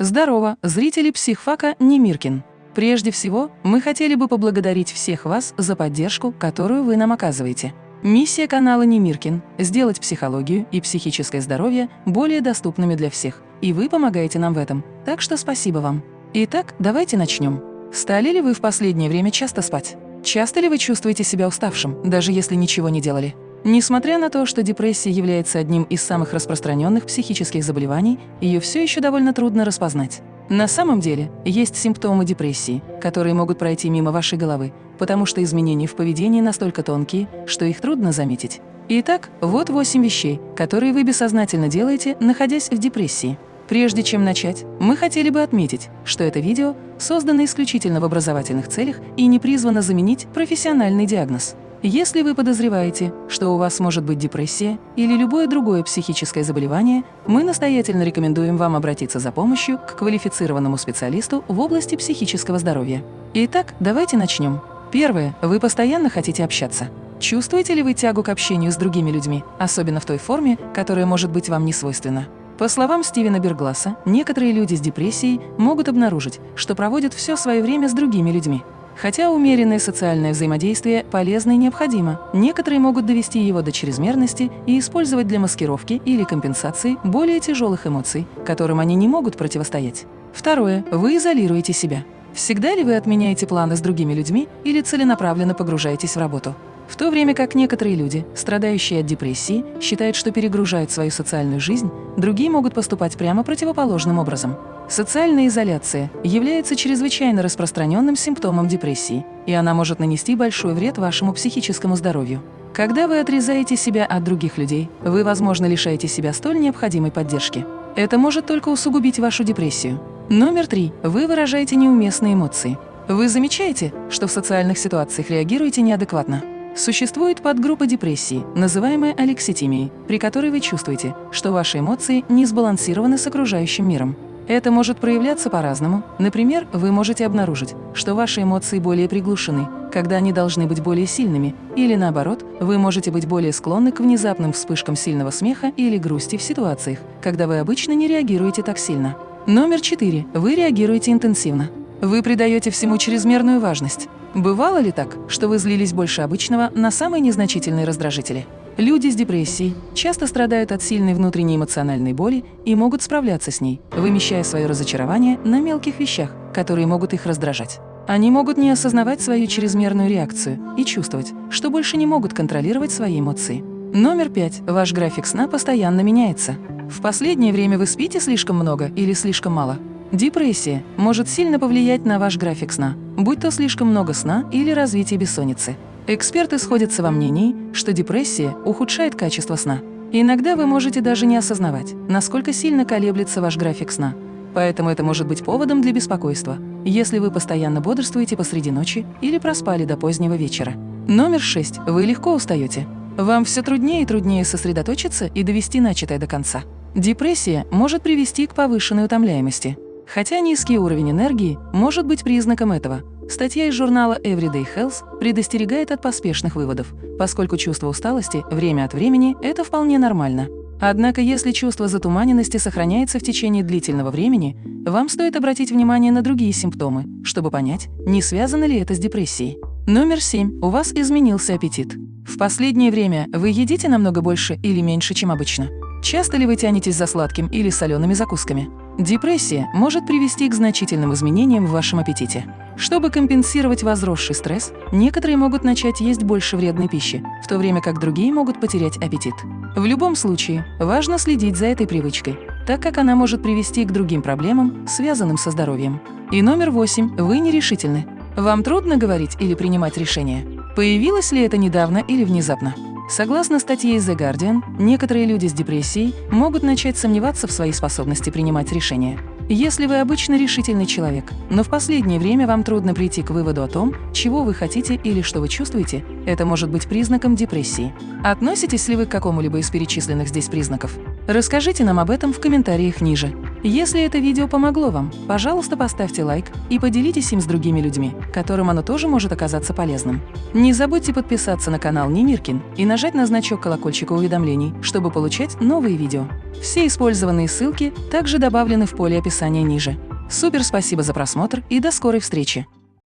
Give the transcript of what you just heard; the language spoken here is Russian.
Здорово, зрители психфака Немиркин. Прежде всего, мы хотели бы поблагодарить всех вас за поддержку, которую вы нам оказываете. Миссия канала Немиркин – сделать психологию и психическое здоровье более доступными для всех, и вы помогаете нам в этом, так что спасибо вам. Итак, давайте начнем. Стали ли вы в последнее время часто спать? Часто ли вы чувствуете себя уставшим, даже если ничего не делали? Несмотря на то, что депрессия является одним из самых распространенных психических заболеваний, ее все еще довольно трудно распознать. На самом деле, есть симптомы депрессии, которые могут пройти мимо вашей головы, потому что изменения в поведении настолько тонкие, что их трудно заметить. Итак, вот 8 вещей, которые вы бессознательно делаете, находясь в депрессии. Прежде чем начать, мы хотели бы отметить, что это видео создано исключительно в образовательных целях и не призвано заменить профессиональный диагноз. Если вы подозреваете, что у вас может быть депрессия или любое другое психическое заболевание, мы настоятельно рекомендуем вам обратиться за помощью к квалифицированному специалисту в области психического здоровья. Итак, давайте начнем. Первое. Вы постоянно хотите общаться. Чувствуете ли вы тягу к общению с другими людьми, особенно в той форме, которая может быть вам не свойственна? По словам Стивена Бергласа, некоторые люди с депрессией могут обнаружить, что проводят все свое время с другими людьми. Хотя умеренное социальное взаимодействие полезно и необходимо, некоторые могут довести его до чрезмерности и использовать для маскировки или компенсации более тяжелых эмоций, которым они не могут противостоять. Второе. Вы изолируете себя. Всегда ли вы отменяете планы с другими людьми или целенаправленно погружаетесь в работу? В то время как некоторые люди, страдающие от депрессии, считают, что перегружают свою социальную жизнь, другие могут поступать прямо противоположным образом. Социальная изоляция является чрезвычайно распространенным симптомом депрессии, и она может нанести большой вред вашему психическому здоровью. Когда вы отрезаете себя от других людей, вы, возможно, лишаете себя столь необходимой поддержки. Это может только усугубить вашу депрессию. Номер три. Вы выражаете неуместные эмоции. Вы замечаете, что в социальных ситуациях реагируете неадекватно? Существует подгруппа депрессии, называемая алекситимией, при которой вы чувствуете, что ваши эмоции не сбалансированы с окружающим миром. Это может проявляться по-разному. Например, вы можете обнаружить, что ваши эмоции более приглушены, когда они должны быть более сильными, или наоборот, вы можете быть более склонны к внезапным вспышкам сильного смеха или грусти в ситуациях, когда вы обычно не реагируете так сильно. Номер четыре. Вы реагируете интенсивно. Вы придаете всему чрезмерную важность. Бывало ли так, что вы злились больше обычного на самые незначительные раздражители? Люди с депрессией часто страдают от сильной внутренней эмоциональной боли и могут справляться с ней, вымещая свое разочарование на мелких вещах, которые могут их раздражать. Они могут не осознавать свою чрезмерную реакцию и чувствовать, что больше не могут контролировать свои эмоции. Номер пять. Ваш график сна постоянно меняется. В последнее время вы спите слишком много или слишком мало? Депрессия может сильно повлиять на ваш график сна, будь то слишком много сна или развитие бессонницы. Эксперты сходятся во мнении, что депрессия ухудшает качество сна. Иногда вы можете даже не осознавать, насколько сильно колеблется ваш график сна. Поэтому это может быть поводом для беспокойства, если вы постоянно бодрствуете посреди ночи или проспали до позднего вечера. Номер 6. Вы легко устаете. Вам все труднее и труднее сосредоточиться и довести начатое до конца. Депрессия может привести к повышенной утомляемости. Хотя низкий уровень энергии может быть признаком этого, Статья из журнала Everyday Health предостерегает от поспешных выводов, поскольку чувство усталости время от времени – это вполне нормально. Однако, если чувство затуманенности сохраняется в течение длительного времени, вам стоит обратить внимание на другие симптомы, чтобы понять, не связано ли это с депрессией. Номер 7. У вас изменился аппетит. В последнее время вы едите намного больше или меньше, чем обычно? Часто ли вы тянетесь за сладким или солеными закусками? Депрессия может привести к значительным изменениям в вашем аппетите. Чтобы компенсировать возросший стресс, некоторые могут начать есть больше вредной пищи, в то время как другие могут потерять аппетит. В любом случае, важно следить за этой привычкой, так как она может привести к другим проблемам, связанным со здоровьем. И номер восемь. Вы нерешительны. Вам трудно говорить или принимать решения? Появилось ли это недавно или внезапно? Согласно статье The Guardian, некоторые люди с депрессией могут начать сомневаться в своей способности принимать решения. Если вы обычно решительный человек, но в последнее время вам трудно прийти к выводу о том, чего вы хотите или что вы чувствуете, это может быть признаком депрессии. Относитесь ли вы к какому-либо из перечисленных здесь признаков? Расскажите нам об этом в комментариях ниже. Если это видео помогло вам, пожалуйста, поставьте лайк и поделитесь им с другими людьми, которым оно тоже может оказаться полезным. Не забудьте подписаться на канал Немиркин и нажать на значок колокольчика уведомлений, чтобы получать новые видео. Все использованные ссылки также добавлены в поле описания ниже. Супер спасибо за просмотр и до скорой встречи!